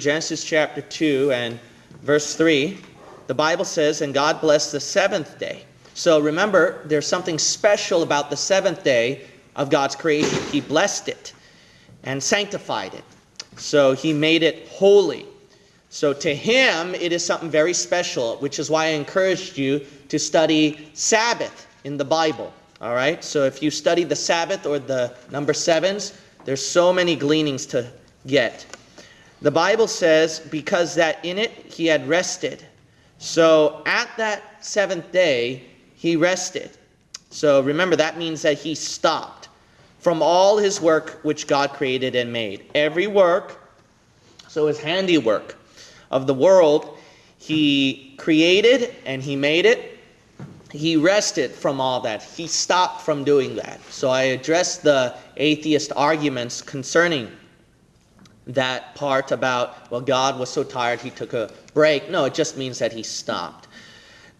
Genesis chapter 2 and verse 3, the Bible says, And God blessed the seventh day. So remember, there's something special about the seventh day of God's creation. He blessed it and sanctified it. So he made it holy. So to him, it is something very special, which is why I encouraged you to study Sabbath in the Bible. All right? So if you study the Sabbath or the number sevens, there's so many gleanings to get. The Bible says, because that in it he had rested. So at that seventh day, he rested. So remember, that means that he stopped from all his work which God created and made. Every work, so his handiwork of the world, he created and he made it. He rested from all that. He stopped from doing that. So I addressed the atheist arguments concerning that part about, well, God was so tired he took a break. No, it just means that he stopped.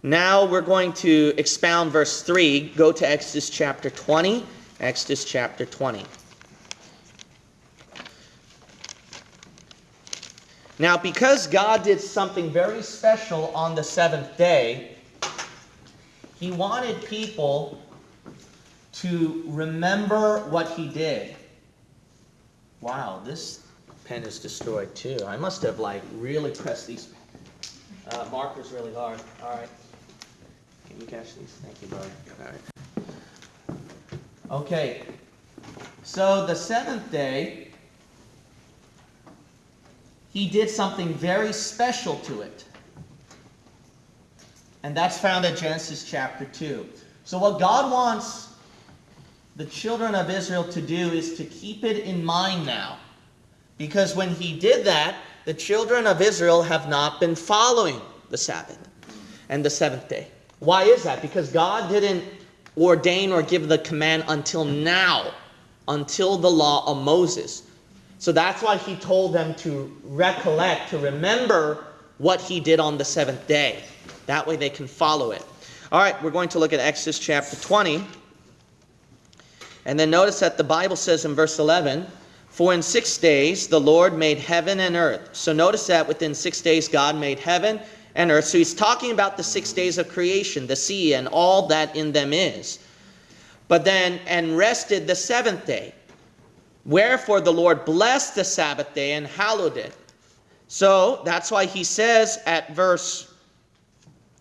Now we're going to expound verse 3. Go to Exodus chapter 20. Exodus chapter 20. Now, because God did something very special on the seventh day, He wanted people to remember what He did. Wow, this pen is destroyed too. I must have like really pressed these uh, markers really hard. All right. Can you catch these? Thank you, brother. All right. Okay. So the seventh day, he did something very special to it. And that's found in Genesis chapter 2. So what God wants the children of Israel to do is to keep it in mind now. Because when he did that, the children of Israel have not been following the Sabbath and the seventh day. Why is that? Because God didn't ordain or give the command until now, until the law of Moses. So that's why he told them to recollect, to remember what he did on the seventh day. That way they can follow it. All right, we're going to look at Exodus chapter 20. And then notice that the Bible says in verse 11, For in six days the Lord made heaven and earth. So notice that within six days God made heaven and earth. So he's talking about the six days of creation, the sea, and all that in them is. But then, and rested the seventh day. Wherefore the Lord blessed the Sabbath day and hallowed it. So that's why he says at verse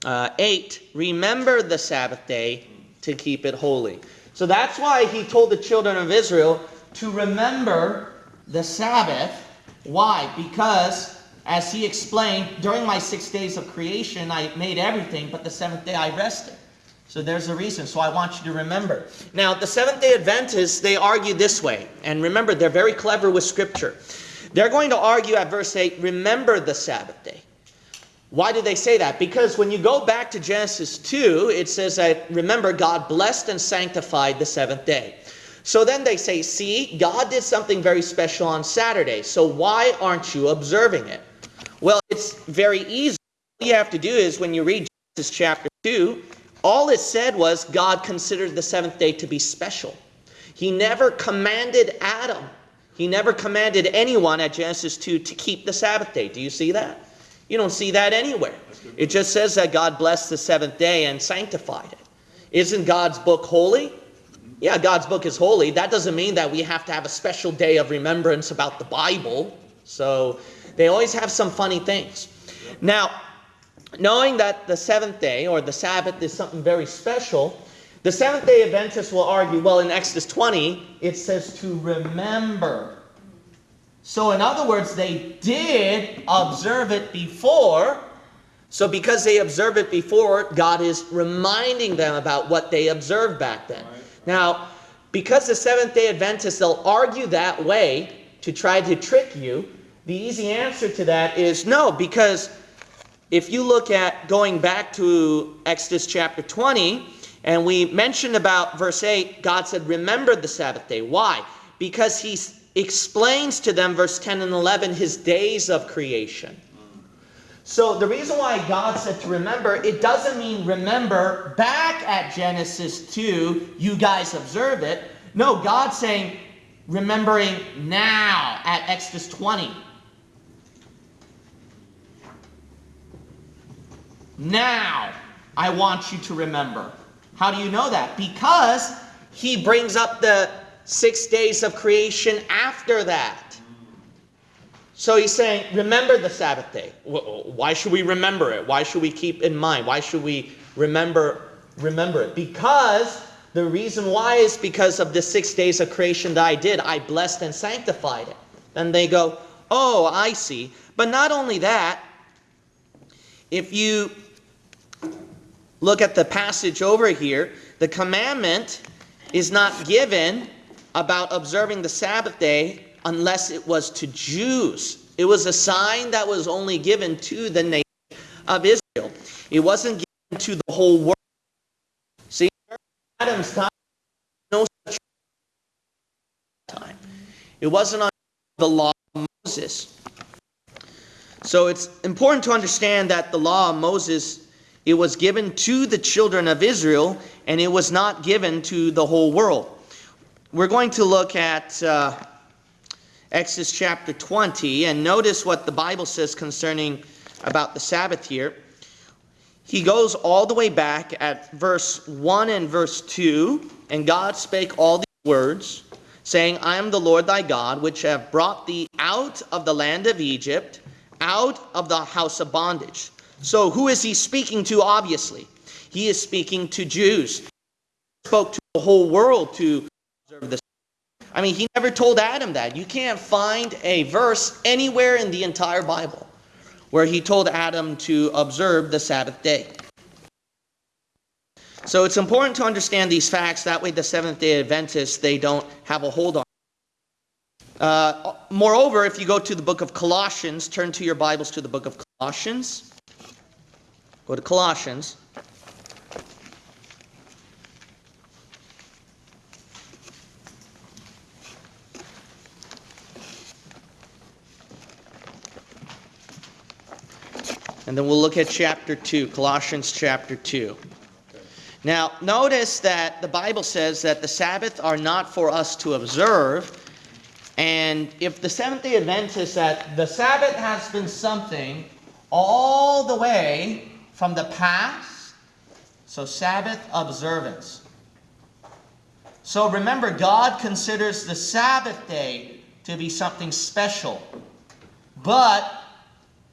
uh, 8, Remember the Sabbath day to keep it holy. So that's why he told the children of Israel to remember the Sabbath. Why? Because, as he explained, during my six days of creation, I made everything, but the seventh day I rested. So there's a reason. So I want you to remember. Now, the Seventh day Adventists, they argue this way. And remember, they're very clever with Scripture. They're going to argue at verse 8, remember the Sabbath day. Why do they say that? Because when you go back to Genesis 2, it says that, remember, God blessed and sanctified the seventh day. So then they say, see, God did something very special on Saturday. So why aren't you observing it? Well, it's very easy. All you have to do is when you read Genesis chapter 2, all it said was God considered the seventh day to be special. He never commanded Adam, he never commanded anyone at Genesis 2 to keep the Sabbath day. Do you see that? You don't see that anywhere. It just says that God blessed the seventh day and sanctified it. Isn't God's book holy? Yeah, God's book is holy. That doesn't mean that we have to have a special day of remembrance about the Bible. So they always have some funny things. Now, knowing that the seventh day or the Sabbath is something very special, the Seventh day Adventists will argue well, in Exodus 20, it says to remember. So, in other words, they did observe it before. So, because they observe it before, God is reminding them about what they observed back then. Now, because the Seventh day Adventists, they'll argue that way to try to trick you, the easy answer to that is no, because if you look at going back to Exodus chapter 20, and we mentioned about verse 8, God said, Remember the Sabbath day. Why? Because he explains to them, verse 10 and 11, his days of creation. So the reason why God said to remember, it doesn't mean remember back at Genesis 2, you guys observe it. No, God's saying remembering now at Exodus 20. Now I want you to remember. How do you know that? Because he brings up the six days of creation after that. So he's saying, remember the Sabbath day. Why should we remember it? Why should we keep in mind? Why should we remember remember it? Because the reason why is because of the six days of creation that I did. I blessed and sanctified it. And they go, oh, I see. But not only that, if you look at the passage over here, the commandment is not given about observing the Sabbath day unless it was to Jews. It was a sign that was only given to the nation of Israel. It wasn't given to the whole world. See, Adam's time, no such time. It wasn't on the law of Moses. So it's important to understand that the law of Moses it was given to the children of Israel and it was not given to the whole world. We're going to look at uh, Exodus chapter 20 and notice what the Bible says concerning about the Sabbath here. He goes all the way back at verse 1 and verse 2, and God spake all these words, saying, I am the Lord thy God, which have brought thee out of the land of Egypt, out of the house of bondage. So who is he speaking to, obviously? He is speaking to Jews. He spoke to the whole world to observe this. I mean, he never told Adam that. You can't find a verse anywhere in the entire Bible where he told Adam to observe the Sabbath day. So it's important to understand these facts. That way the Seventh-day Adventists, they don't have a hold on uh, moreover, if you go to the book of Colossians, turn to your Bibles to the book of Colossians. Go to Colossians. And then we'll look at chapter 2, Colossians chapter 2. Now, notice that the Bible says that the Sabbath are not for us to observe. And if the Seventh day Adventists that the Sabbath has been something all the way from the past. So, Sabbath observance. So, remember, God considers the Sabbath day to be something special. But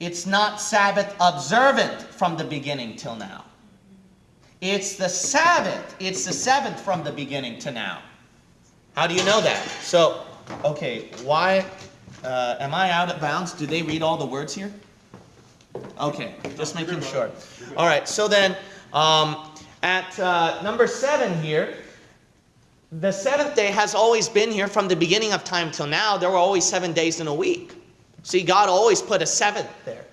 it's not Sabbath observant from the beginning till now. It's the Sabbath. It's the seventh from the beginning to now. How do you know that? So, okay, why uh, am I out of bounds? Do they read all the words here? Okay, just making sure. All right, so then um, at uh, number seven here, the seventh day has always been here from the beginning of time till now. There were always seven days in a week. See, God always put a seventh there.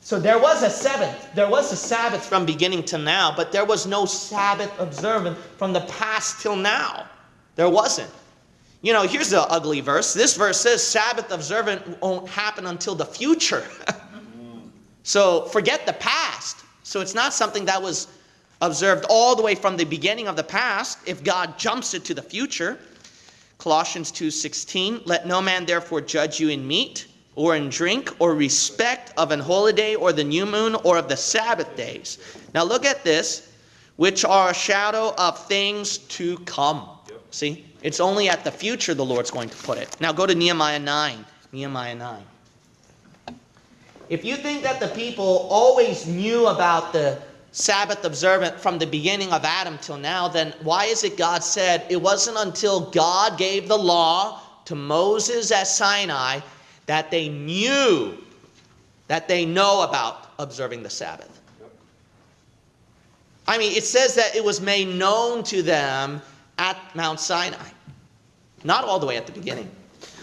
So there was a seventh. There was a Sabbath from beginning to now, but there was no Sabbath observant from the past till now. There wasn't. You know, here's the ugly verse. This verse says Sabbath observant won't happen until the future. So forget the past. So it's not something that was observed all the way from the beginning of the past if God jumps it to the future. Colossians 2:16 Let no man therefore judge you in meat or in drink or respect of an holiday or the new moon or of the Sabbath days. Now look at this, which are a shadow of things to come. See? It's only at the future the Lord's going to put it. Now go to Nehemiah 9. Nehemiah 9. If you think that the people always knew about the Sabbath observant from the beginning of Adam till now, then why is it God said it wasn't until God gave the law to Moses at Sinai that they knew, that they know about observing the Sabbath? I mean, it says that it was made known to them at Mount Sinai, not all the way at the beginning.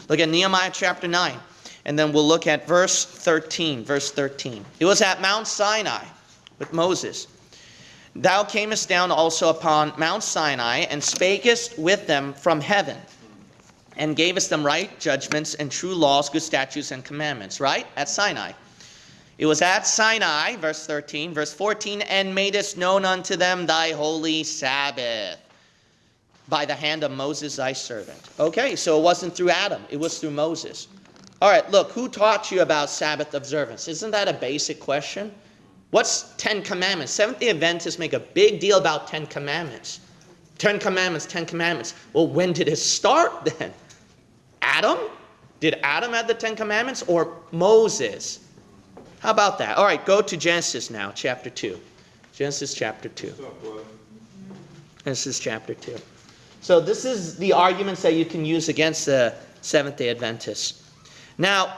Look at Nehemiah chapter 9. And then we'll look at verse 13. Verse 13. It was at Mount Sinai with Moses. Thou camest down also upon Mount Sinai and spakest with them from heaven and gave us them right judgments and true laws, good statutes, and commandments. Right? At Sinai. It was at Sinai, verse 13, verse 14, and madest known unto them thy holy Sabbath by the hand of Moses thy servant. Okay, so it wasn't through Adam, it was through Moses. All right, look, who taught you about Sabbath observance? Isn't that a basic question? What's Ten Commandments? Seventh day Adventists make a big deal about Ten Commandments. Ten Commandments, Ten Commandments. Well, when did it start then? Adam? Did Adam have the Ten Commandments or Moses? How about that? All right, go to Genesis now, chapter 2. Genesis chapter 2. Genesis chapter 2. So, this is the arguments that you can use against the Seventh day Adventists. Now,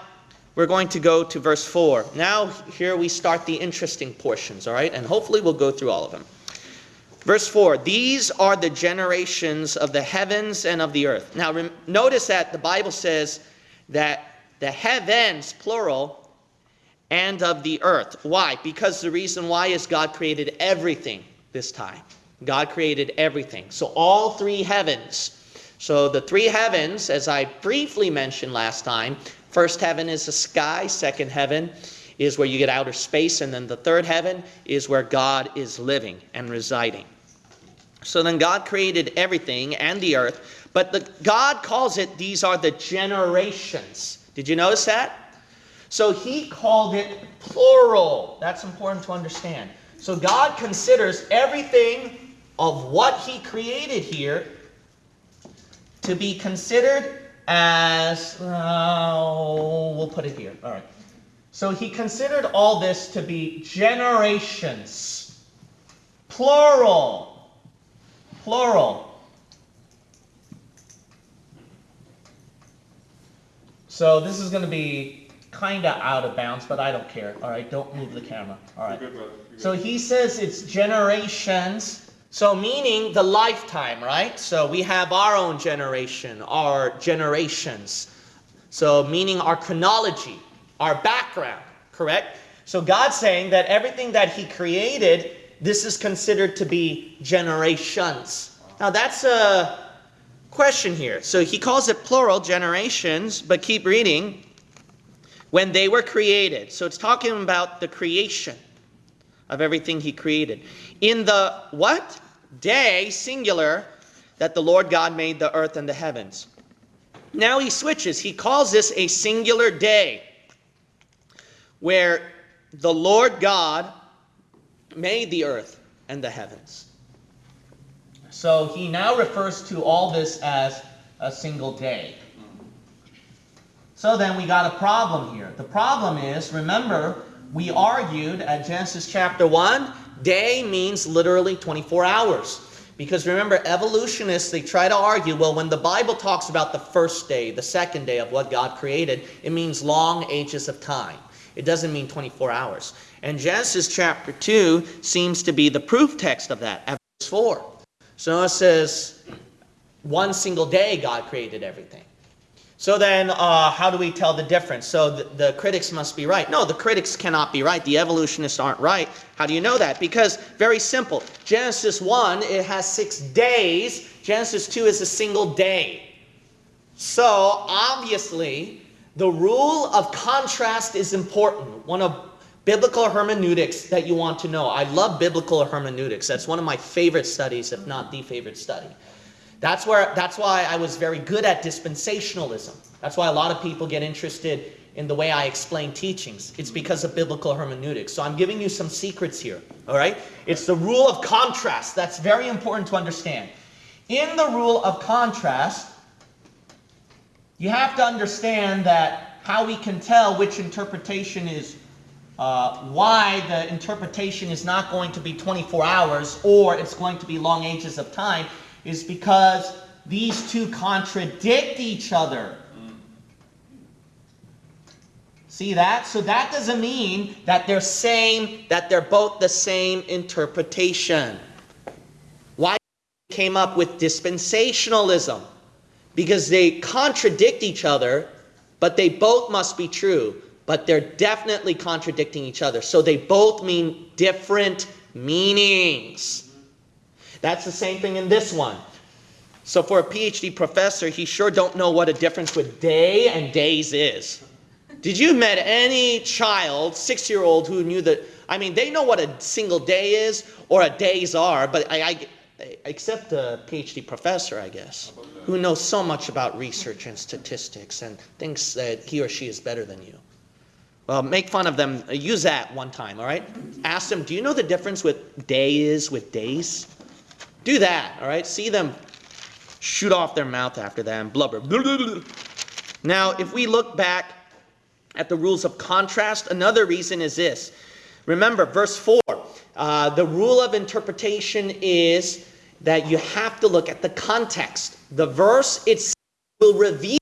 we're going to go to verse 4. Now, here we start the interesting portions, all right? And hopefully we'll go through all of them. Verse 4 These are the generations of the heavens and of the earth. Now, rem- notice that the Bible says that the heavens, plural, and of the earth. Why? Because the reason why is God created everything this time. God created everything. So, all three heavens. So, the three heavens, as I briefly mentioned last time, first heaven is the sky, second heaven is where you get outer space, and then the third heaven is where God is living and residing. So then God created everything and the earth, but the, God calls it these are the generations. Did you notice that? So he called it plural. That's important to understand. So God considers everything of what he created here to be considered as, uh, we'll put it here. All right. So he considered all this to be generations, plural plural. So this is going to be kind of out of bounds, but I don't care. All right, don't move the camera. All right. So he says it's generations. So meaning the lifetime, right? So we have our own generation, our generations. So meaning our chronology, our background, correct? So God's saying that everything that he created this is considered to be generations. Now that's a question here. So he calls it plural generations, but keep reading. When they were created. So it's talking about the creation of everything he created. In the what? Day, singular, that the Lord God made the earth and the heavens. Now he switches. He calls this a singular day where the Lord God made the earth and the heavens. So he now refers to all this as a single day. So then we got a problem here. The problem is, remember, we argued at Genesis chapter 1, day means literally 24 hours. Because remember, evolutionists, they try to argue, well, when the Bible talks about the first day, the second day of what God created, it means long ages of time. It doesn't mean 24 hours. And Genesis chapter 2 seems to be the proof text of that, at verse 4. So it says, one single day God created everything. So then, uh, how do we tell the difference? So the, the, critics must be right. No, the critics cannot be right. The evolutionists aren't right. How do you know that? Because, very simple. Genesis 1, it has six days. Genesis 2 is a single day. So, obviously, the rule of contrast is important. One of biblical hermeneutics that you want to know. I love biblical hermeneutics. That's one of my favorite studies, if not the favorite study. That's where that's why I was very good at dispensationalism. That's why a lot of people get interested in the way I explain teachings. It's because of biblical hermeneutics. So I'm giving you some secrets here, all right? It's the rule of contrast. That's very important to understand. In the rule of contrast, you have to understand that how we can tell which interpretation is uh, why the interpretation is not going to be 24 hours or it's going to be long ages of time is because these two contradict each other. See that? So that doesn't mean that they're same, that they're both the same interpretation. Why came up with dispensationalism? because they contradict each other, but they both must be true, but they're definitely contradicting each other. So they both mean different meanings. That's the same thing in this one. So for a PhD professor, he sure don't know what a difference with day and days is. Did you met any child, six-year-old, who knew that? I mean, they know what a single day is or a days are, but I, I except a PhD professor, I guess, who knows so much about research and statistics and thinks that he or she is better than you. Well, make fun of them. Use that one time, all right? ask them, do you know the difference with day is with days? Do that, all right? See them shoot off their mouth after that and blubber. Now, if we look back at the rules of contrast, another reason is this. Remember, verse 4, uh, the rule of interpretation is that you have to look at the context. The verse itself will reveal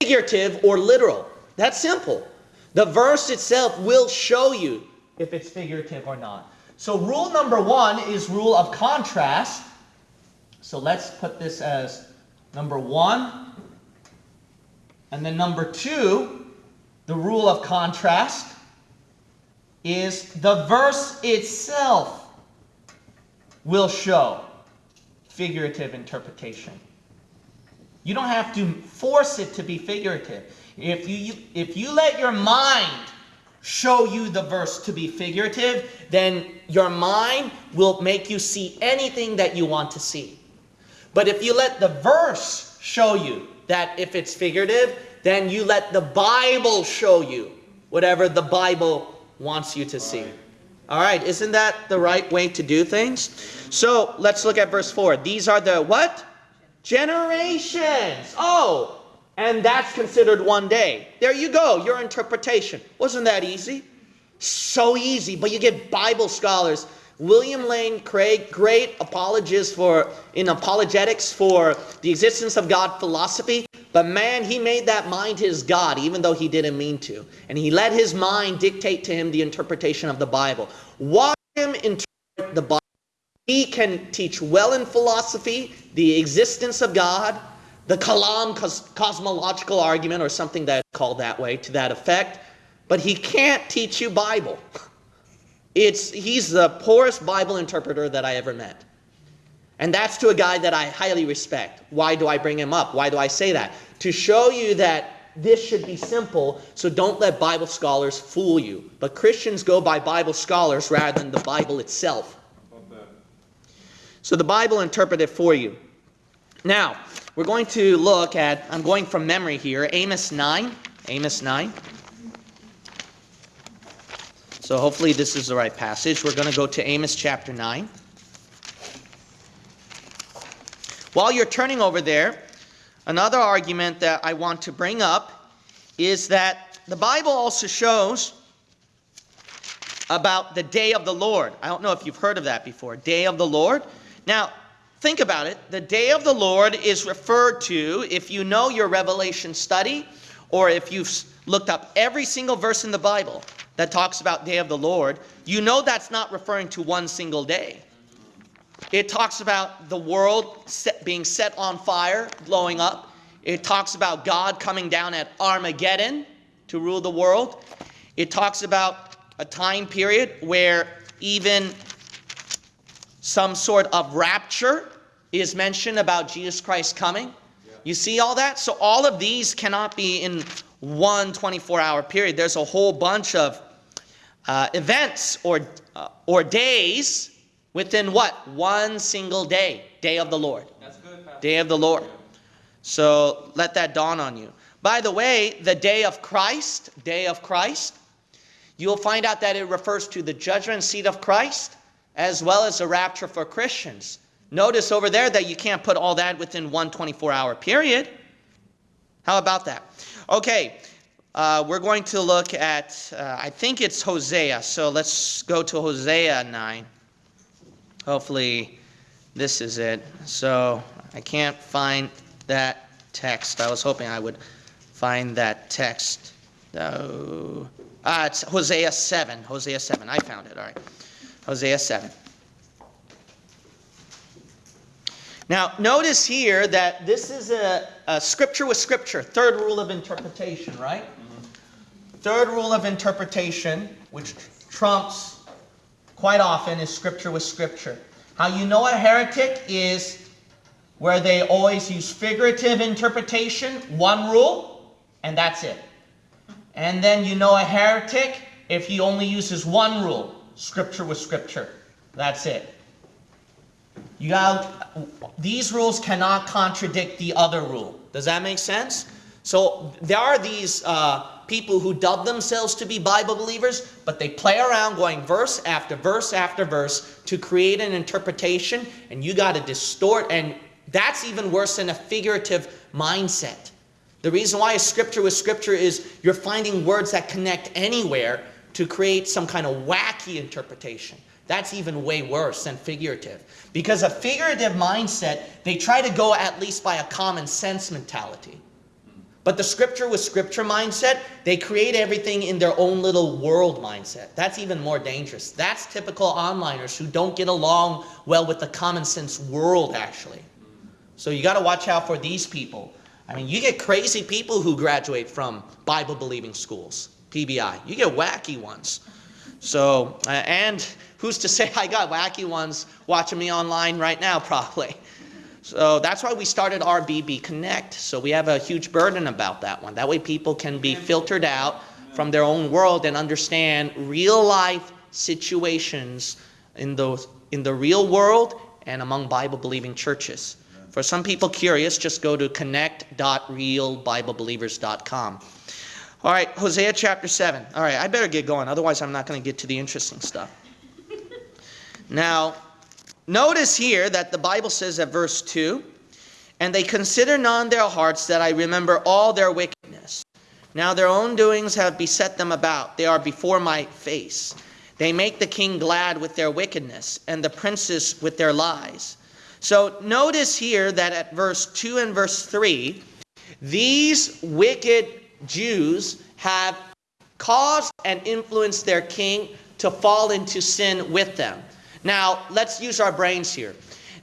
figurative or literal. That's simple. The verse itself will show you if it's figurative or not. So rule number one is rule of contrast. So let's put this as number one. And then number two, the rule of contrast is the verse itself will show figurative interpretation. You don't have to force it to be figurative. If you, if you let your mind show you the verse to be figurative, then your mind will make you see anything that you want to see. But if you let the verse show you that if it's figurative, then you let the Bible show you whatever the Bible wants you to see. All right, isn't that the right way to do things? So let's look at verse 4. These are the what? Generations. Oh, and that's considered one day. There you go, your interpretation. Wasn't that easy? So easy, but you get Bible scholars. William Lane Craig, great apologist for in apologetics for the existence of God philosophy. But man, he made that mind his God, even though he didn't mean to. And he let his mind dictate to him the interpretation of the Bible. Watch him interpret the Bible. He can teach well in philosophy the existence of God, the Kalam cos cosmological argument, or something that's called that way, to that effect, but he can't teach you Bible. It's, he's the poorest Bible interpreter that I ever met. And that's to a guy that I highly respect. Why do I bring him up? Why do I say that? To show you that this should be simple, so don't let Bible scholars fool you. But Christians go by Bible scholars rather than the Bible itself. So the Bible interpreted for you. Now, we're going to look at, I'm going from memory here, Amos 9. Amos 9. So hopefully this is the right passage. We're going to go to Amos chapter 9. While you're turning over there, another argument that I want to bring up is that the Bible also shows about the day of the Lord. I don't know if you've heard of that before. Day of the Lord. Now, think about it. The day of the Lord is referred to, if you know your Revelation study, or if you've looked up every single verse in the Bible that talks about day of the Lord, you know that's not referring to one single day. It talks about the world set, being set on fire, blowing up. It talks about God coming down at Armageddon to rule the world. It talks about a time period where even some sort of rapture is mentioned about Jesus Christ coming. You see all that? So all of these cannot be in one 24-hour period. There's a whole bunch of uh, events or, uh, or days within what? One single day. Day of the Lord. That's good, day of the Lord. So let that dawn on you. By the way, the day of Christ, day of Christ, you'll find out that it refers to the judgment seat of Christ as well as the rapture for Christians. Notice over there that you can't put all that within one 24-hour period. How about that? Okay, uh, we're going to look at, uh, I think it's Hosea. So let's go to Hosea 9. Hopefully this is it. So I can't find that text. I was hoping I would find that text. Oh, ah, it's Hosea 7. Hosea 7. I found it. All right. Hosea 7. Now, notice here that this is a, a, scripture with scripture, third rule of interpretation, right? Mm-hmm. Third rule of interpretation, which trumps quite often, is scripture with scripture. How you know a heretic is where they always use figurative interpretation, one rule, and that's it. And then you know a heretic if he only uses one rule, scripture with scripture. That's it. You got these rules cannot contradict the other rule. Does that make sense? So there are these uh, people who dub themselves to be Bible believers, but they play around going verse after verse after verse to create an interpretation, and you got to distort, and that's even worse than a figurative mindset. The reason why a scripture with scripture is you're finding words that connect anywhere to create some kind of wacky interpretation. That's even way worse than figurative. Because a figurative mindset, they try to go at least by a common sense mentality. But the scripture with scripture mindset, they create everything in their own little world mindset. That's even more dangerous. That's typical onliners who don't get along well with the common sense world, actually. So you got to watch out for these people. I mean, you get crazy people who graduate from Bible believing schools, PBI. You get wacky ones. So, uh, and who's to say I got wacky ones watching me online right now, probably. So that's why we started RBB Connect. So we have a huge burden about that one. That way people can be filtered out from their own world and understand real life situations in the, in the real world and among Bible believing churches. For some people curious, just go to connect.realbiblebelievers.com. All right, Hosea chapter 7. All right, I better get going, otherwise, I'm not going to get to the interesting stuff. Now, Notice here that the Bible says at verse 2 And they consider not in their hearts that I remember all their wickedness. Now their own doings have beset them about. They are before my face. They make the king glad with their wickedness, and the princes with their lies. So notice here that at verse 2 and verse 3, these wicked Jews have caused and influenced their king to fall into sin with them. Now, let's use our brains here.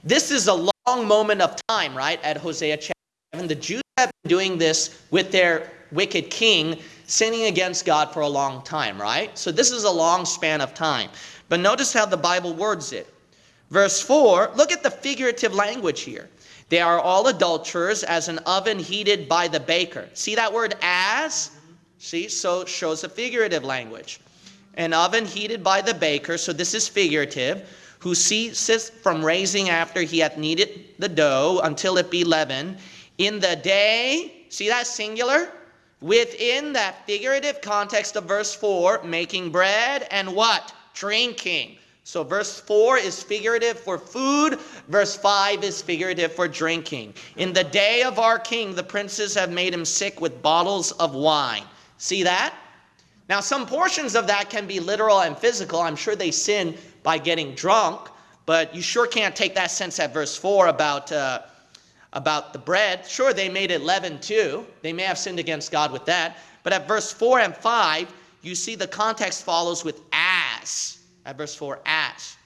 This is a long moment of time, right, at Hosea chapter 7. The Jews have been doing this with their wicked king, sinning against God for a long time, right? So this is a long span of time. But notice how the Bible words it. Verse 4, look at the figurative language here. They are all adulterers as an oven heated by the baker. See that word as? See, so shows a figurative language an oven heated by the baker, so this is figurative, who ceaseth from raising after he hath kneaded the dough until it be leavened. In the day, see that singular? Within that figurative context of verse 4, making bread and what? Drinking. So verse 4 is figurative for food, verse 5 is figurative for drinking. In the day of our king, the princes have made him sick with bottles of wine. See that? Now, some portions of that can be literal and physical. I'm sure they sin by getting drunk, but you sure can't take that sense at verse 4 about, uh, about the bread. Sure, they made it leaven too. They may have sinned against God with that. But at verse 4 and 5, you see the context follows with as. At verse 4, as.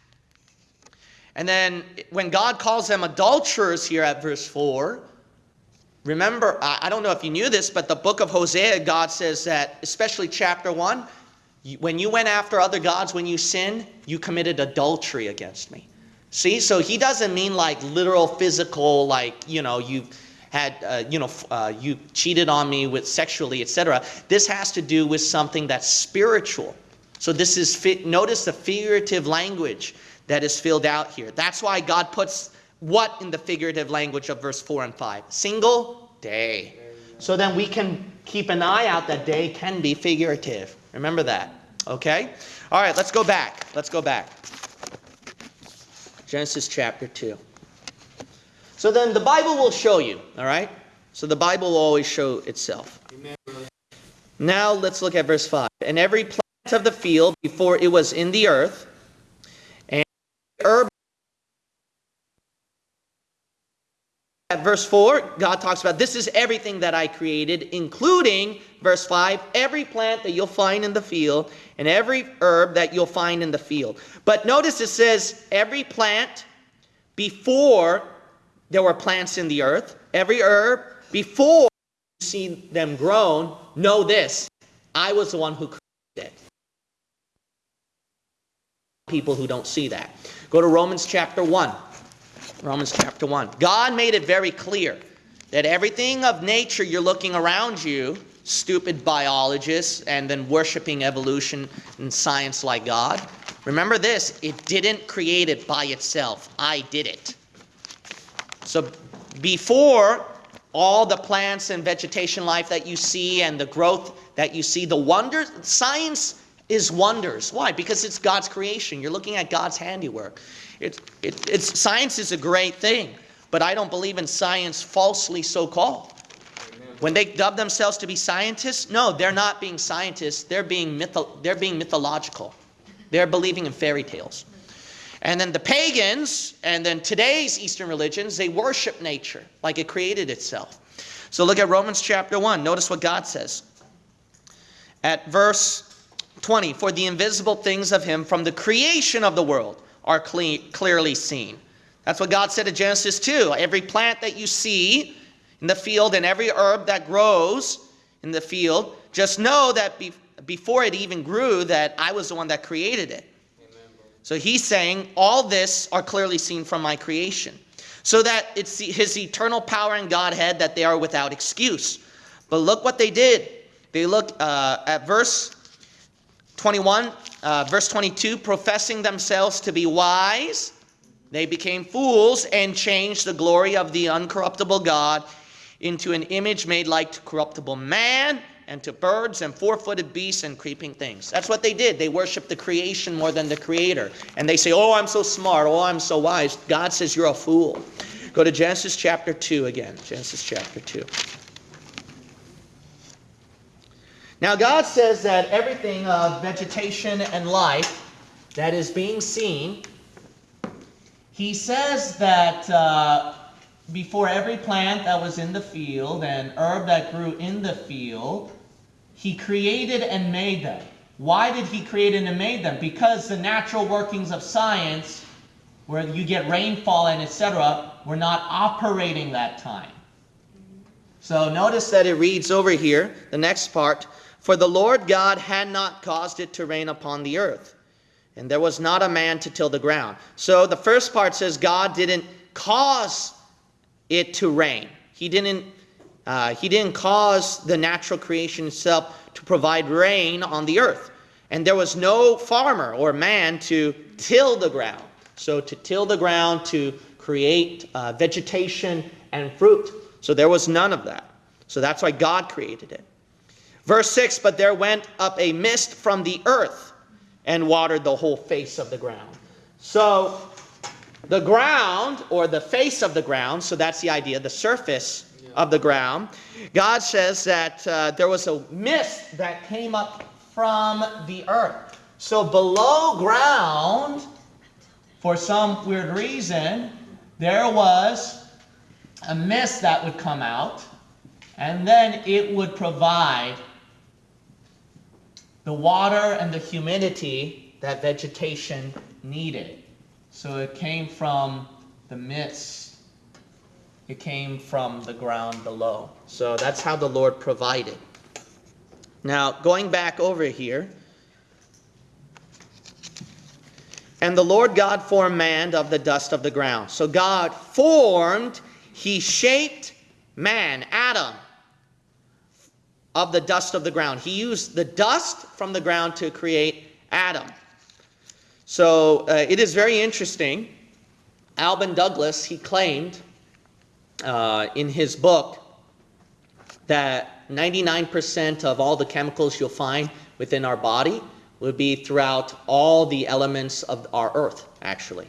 And then when God calls them adulterers here at verse 4, Remember, I don't know if you knew this, but the book of Hosea, God says that, especially chapter 1, when you went after other gods, when you sinned, you committed adultery against me. See, so he doesn't mean like literal physical, like, you know, you had, uh, you know, uh, you cheated on me with sexually, etc. This has to do with something that's spiritual. So this is, notice the figurative language that is filled out here. That's why God puts what in the figurative language of verse 4 and 5? Single day. So then we can keep an eye out that day can be figurative. Remember that. Okay? All right, let's go back. Let's go back. Genesis chapter 2. So then the Bible will show you, all right? So the Bible will always show itself. Amen. Now let's look at verse 5. And every plant of the field before it was in the earth, and herb At verse 4, God talks about this is everything that I created, including, verse 5, every plant that you'll find in the field and every herb that you'll find in the field. But notice it says every plant before there were plants in the earth, every herb before you see them grown, know this I was the one who created it. People who don't see that. Go to Romans chapter 1. Romans chapter 1. God made it very clear that everything of nature you're looking around you, stupid biologists and then worshiping evolution and science like God, remember this it didn't create it by itself. I did it. So before all the plants and vegetation life that you see and the growth that you see, the wonders, science is wonders. Why? Because it's God's creation. You're looking at God's handiwork. It, it, it's, science is a great thing, but I don't believe in science falsely so called. When they dub themselves to be scientists, no, they're not being scientists. They're being, mytho- they're being mythological. They're believing in fairy tales. And then the pagans, and then today's Eastern religions, they worship nature like it created itself. So look at Romans chapter 1. Notice what God says. At verse 20, for the invisible things of him from the creation of the world are cle- clearly seen. That's what God said in Genesis 2. Every plant that you see in the field and every herb that grows in the field, just know that be- before it even grew, that I was the one that created it. So he's saying, All this are clearly seen from my creation. So that it's his eternal power and Godhead that they are without excuse. But look what they did. They look uh, at verse 21, uh, verse 22, professing themselves to be wise, they became fools and changed the glory of the uncorruptible God into an image made like to corruptible man and to birds and four footed beasts and creeping things. That's what they did. They worshiped the creation more than the creator. And they say, Oh, I'm so smart. Oh, I'm so wise. God says, You're a fool. Go to Genesis chapter 2 again. Genesis chapter 2. Now, God says that everything of vegetation and life that is being seen, He says that uh, before every plant that was in the field and herb that grew in the field, He created and made them. Why did He create and made them? Because the natural workings of science, where you get rainfall and etc., were not operating that time. So notice that it reads over here, the next part. For the Lord God had not caused it to rain upon the earth, and there was not a man to till the ground. So the first part says God didn't cause it to rain. He didn't, uh, he didn't cause the natural creation itself to provide rain on the earth. And there was no farmer or man to till the ground. So to till the ground, to create uh, vegetation and fruit. So there was none of that. So that's why God created it. Verse 6 But there went up a mist from the earth and watered the whole face of the ground. So the ground, or the face of the ground, so that's the idea, the surface of the ground, God says that uh, there was a mist that came up from the earth. So below ground, for some weird reason, there was a mist that would come out, and then it would provide the water and the humidity that vegetation needed. So it came from the mist. It came from the ground below. So that's how the Lord provided. Now, going back over here. And the Lord God formed man of the dust of the ground. So God formed, he shaped man, Adam, of the dust of the ground. He used the dust from the ground to create Adam. So uh, it is very interesting. Alvin Douglas, he claimed uh, in his book that 99% of all the chemicals you'll find within our body would be throughout all the elements of our earth, actually.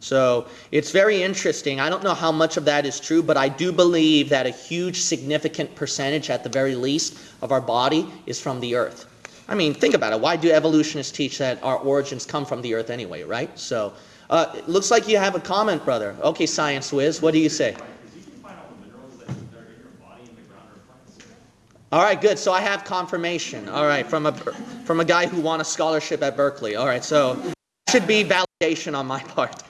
So it's very interesting. I don't know how much of that is true, but I do believe that a huge, significant percentage, at the very least, of our body is from the earth. I mean, think about it. Why do evolutionists teach that our origins come from the earth anyway, right? So uh, it looks like you have a comment, brother. Okay, Science Whiz, what do you say? All right, good. So I have confirmation. All right, from a from a guy who won a scholarship at Berkeley. All right, so should be validation on my part.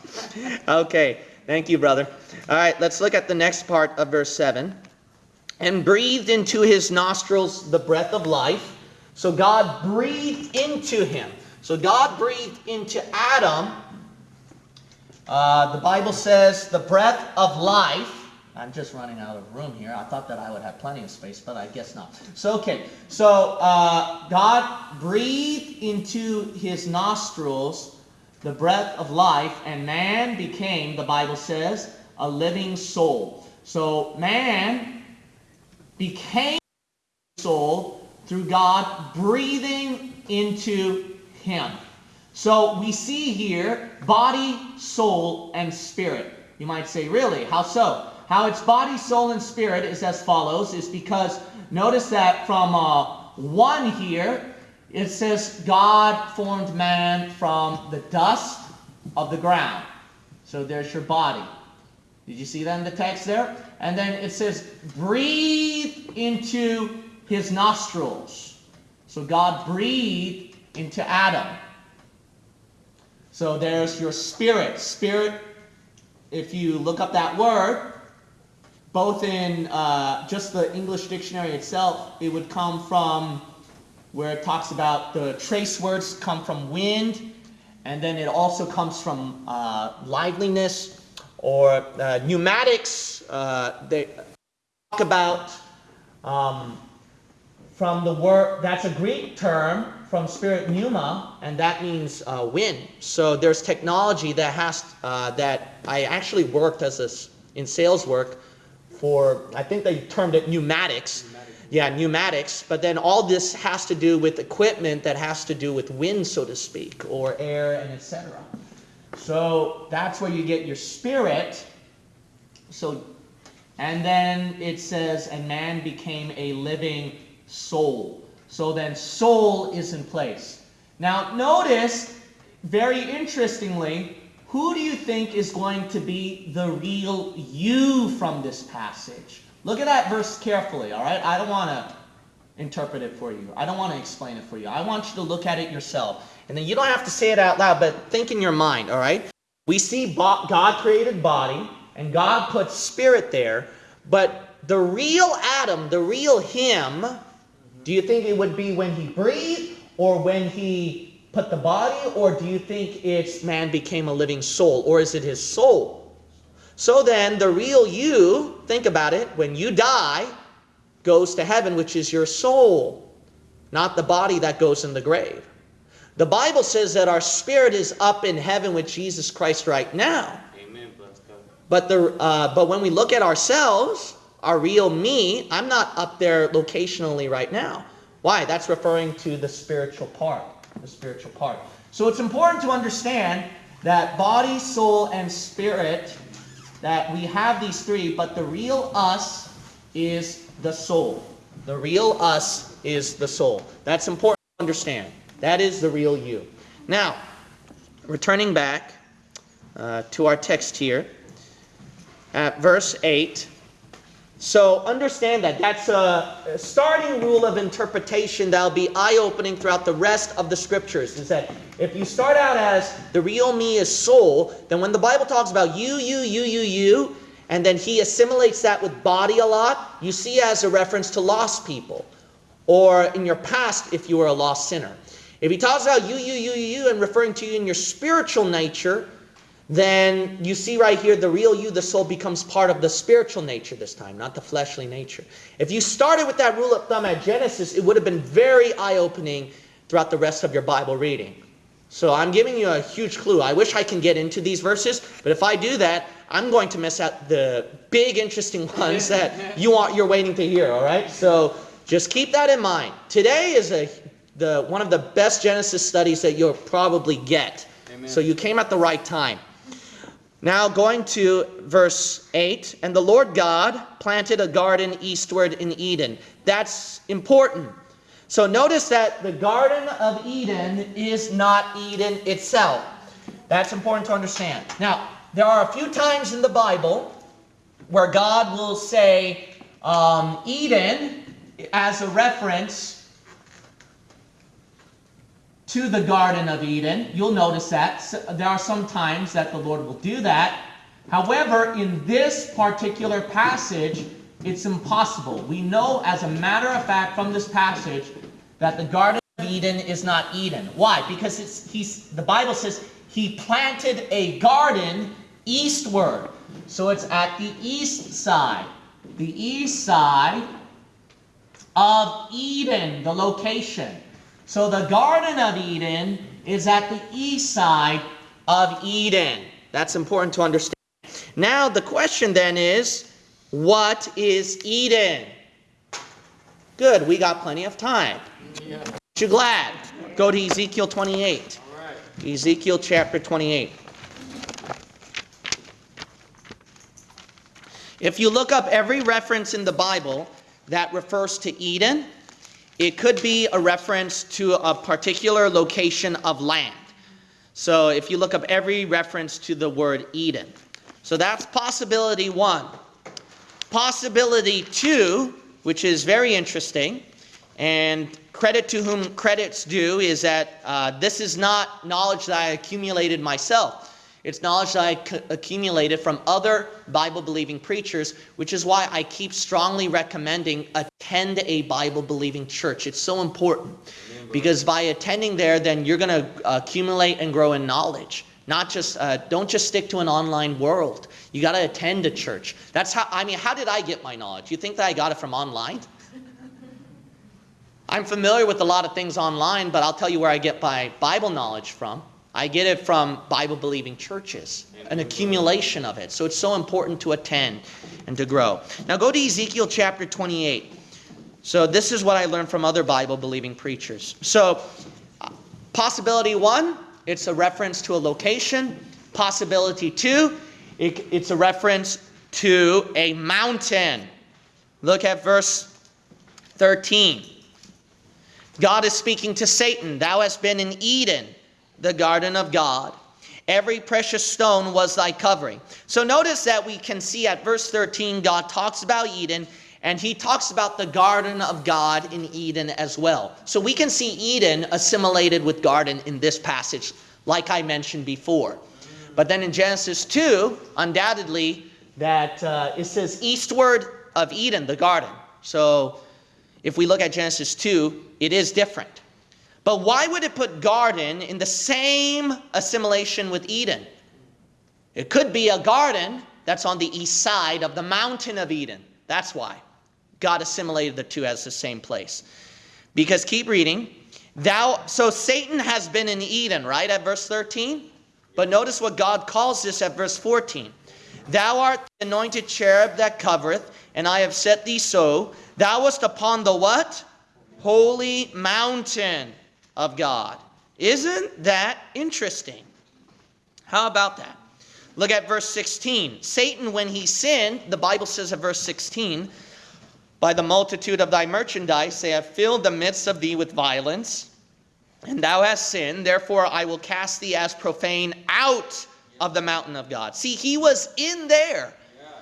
okay, thank you, brother. All right, let's look at the next part of verse 7. And breathed into his nostrils the breath of life. So God breathed into him. So God breathed into Adam. Uh, the Bible says the breath of life. I'm just running out of room here. I thought that I would have plenty of space, but I guess not. So, okay. So, uh, God breathed into his nostrils the breath of life, and man became, the Bible says, a living soul. So, man became soul through God breathing into him. So we see here body, soul, and spirit. You might say, really? How so? How it's body, soul, and spirit is as follows, is because notice that from uh, 1 here, it says God formed man from the dust of the ground. So there's your body. Did you see that in the text there? And then it says, breathe into his nostrils. So God breathed into Adam. So there's your spirit. Spirit, if you look up that word, both in uh, just the English dictionary itself, it would come from where it talks about the trace words come from wind, and then it also comes from uh, liveliness or uh, pneumatics. Uh, they talk about um, from the word, that's a Greek term from spirit pneuma, and that means uh, wind. So there's technology that has, uh, that I actually worked as a, in sales work for, I think they termed it pneumatics. Yeah, pneumatics. But then all this has to do with equipment that has to do with wind, so to speak, or air and etc. So that's where you get your spirit. So, and then it says, and man became a living soul. So then soul is in place. Now notice, very interestingly, who do you think is going to be the real you from this passage? Look at that verse carefully, all right? I don't want to interpret it for you. I don't want to explain it for you. I want you to look at it yourself. And then you don't have to say it out loud, but think in your mind, all right? We see God created body, and God put spirit there, but the real Adam, the real him, do you think it would be when he breathed or when he put the body, or do you think it's man became a living soul, or is it his soul? So then, the real you, think about it, when you die, goes to heaven, which is your soul, not the body that goes in the grave. The Bible says that our spirit is up in heaven with Jesus Christ right now. Amen. But the uh, but when we look at ourselves, our real me, I'm not up there locationally right now. Why? That's referring to the spiritual part. The spiritual part. So it's important to understand that body, soul, and spirit, that we have these three, but the real us is the soul. The real us is the soul. That's important to understand. That is the real you. Now, returning back uh, to our text here, at verse 8. So understand that. That's a starting rule of interpretation that'll be eye-opening throughout the rest of the scriptures. Is that if you start out as the real me is soul, then when the Bible talks about you, you, you, you, you, and then he assimilates that with body a lot, you see as a reference to lost people. Or in your past, if you were a lost sinner. If he talks about you, you, you, you, and referring to you in your spiritual nature, then you see right here the real you, the soul, becomes part of the spiritual nature this time, not the fleshly nature. If you started with that rule of thumb at Genesis, it would have been very eye opening throughout the rest of your Bible reading. So I'm giving you a huge clue. I wish I can get into these verses, but if I do that, I'm going to miss out the big interesting ones that you want you're waiting to hear, all right? So just keep that in mind. Today is a the one of the best Genesis studies that you'll probably get. Amen. So you came at the right time. Now, going to verse 8, and the Lord God planted a garden eastward in Eden. That's important. So notice that the Garden of Eden is not Eden itself. That's important to understand. Now, there are a few times in the Bible where God will say um, Eden as a reference to the Garden of Eden. You'll notice that. There are some times that the Lord will do that. However, in this particular passage, it's impossible. We know as a matter of fact from this passage that the Garden of Eden is not Eden. Why? Because it's, he's, the Bible says he planted a garden eastward. So it's at the east side. The east side of Eden, the location. So the Garden of Eden is at the east side of Eden. That's important to understand. Now the question then is, what is Eden? Good, we got plenty of time. Yeah. Aren't you glad? Go to Ezekiel 28. All right. Ezekiel chapter 28. If you look up every reference in the Bible that refers to Eden, it could be a reference to a particular location of land. So if you look up every reference to the word Eden. So that's possibility one. Possibility two, which is very interesting, and credit to whom credit's due, is that uh, this is not knowledge that I accumulated myself. It's knowledge that I accumulated from other Bible believing preachers, which is why I keep strongly recommending attend a Bible believing church. It's so important because by attending there, then you're going to accumulate and grow in knowledge. Not just, uh, don't just stick to an online world. You got to attend a church. That's how, I mean, how did I get my knowledge? You think that I got it from online? I'm familiar with a lot of things online, but I'll tell you where I get my Bible knowledge from. I get it from Bible believing churches, an accumulation of it. So it's so important to attend and to grow. Now go to Ezekiel chapter 28. So this is what I learned from other Bible believing preachers. So, possibility one, it's a reference to a location. Possibility two, it, it's a reference to a mountain. Look at verse 13. God is speaking to Satan. Thou hast been in Eden, the garden of God. Every precious stone was thy covering. So notice that we can see at verse 13, God talks about Eden, and he talks about the garden of God in Eden as well. So we can see Eden assimilated with garden in this passage, like I mentioned before. But then in Genesis 2, undoubtedly, that uh, it says eastward of Eden, the garden. So if we look at Genesis 2, it is different. But why would it put garden in the same assimilation with Eden? It could be a garden that's on the east side of the mountain of Eden. That's why God assimilated the two as the same place. Because keep reading. Thou so Satan has been in Eden, right? At verse 13. But notice what God calls this at verse 14. Thou art the anointed cherub that covereth, and I have set thee so. Thou wast upon the what? Holy mountain of God. Isn't that interesting? How about that? Look at verse 16. Satan, when he sinned, the Bible says at verse 16, by the multitude of thy merchandise they have filled the midst of thee with violence, and thou hast sinned. Therefore I will cast thee as profane out of the mountain of God. See, he was in there.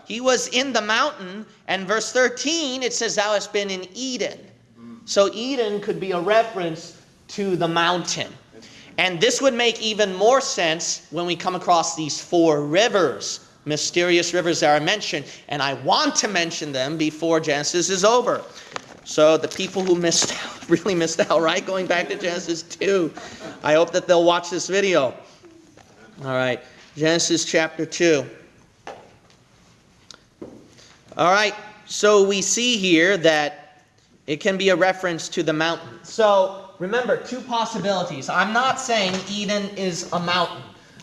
He was in the mountain, and verse 13 it says, Thou hast been in Eden. Mm. So Eden could be a reference to the mountain. And this would make even more sense when we come across these four rivers, mysterious rivers that are mentioned. And I want to mention them before Genesis is over. So the people who missed out, really missed out, right? Going back to Genesis 2. I hope that they'll watch this video. All right, Genesis chapter 2. All right, so we see here that it can be a reference to the mountain. So remember, two possibilities. I'm not saying Eden is a mountain.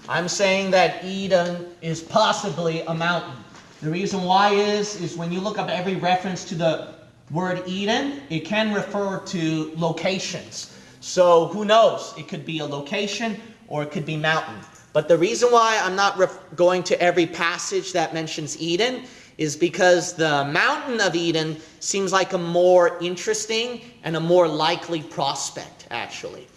I'm saying that Eden is possibly a mountain. The reason why is is when you look up every reference to the word Eden, it can refer to locations. So who knows? It could be a location or it could be mountain. But the reason why I'm not going to every passage that mentions Eden is because the mountain of Eden seems like a more interesting and a more likely prospect, actually.